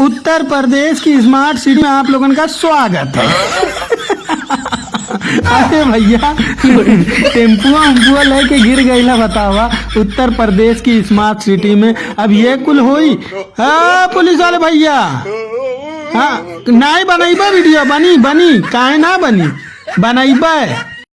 उत्तर प्रदेश की smart city में आप लोगों का स्वागत है। अरे भैया टेम्पुआ उम्पुआ लेके गिर गईला बतावा उत्तर प्रदेश की स्मार्ट सिटी में अब ये कुल होई। हाँ पुलिस वाले भैया। हाँ नहीं बनैबा वीडियो बनी बनी काहे ना बनी? बनैबा